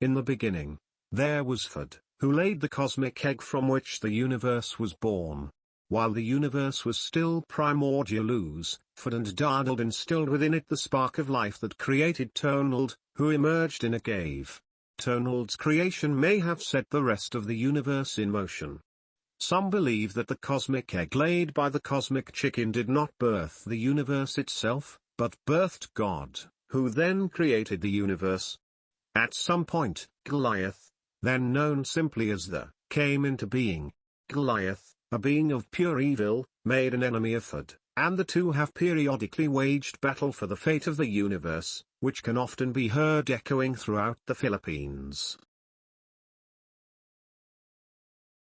In the beginning, there was Fud, who laid the cosmic egg from which the universe was born. While the universe was still primordial ooze, Fud and Dardald instilled within it the spark of life that created Tonald, who emerged in a cave. Tonald's creation may have set the rest of the universe in motion. Some believe that the cosmic egg laid by the cosmic chicken did not birth the universe itself, but birthed God, who then created the universe. At some point, Goliath, then known simply as the, came into being. Goliath, a being of pure evil, made an enemy of Fud, and the two have periodically waged battle for the fate of the universe, which can often be heard echoing throughout the Philippines.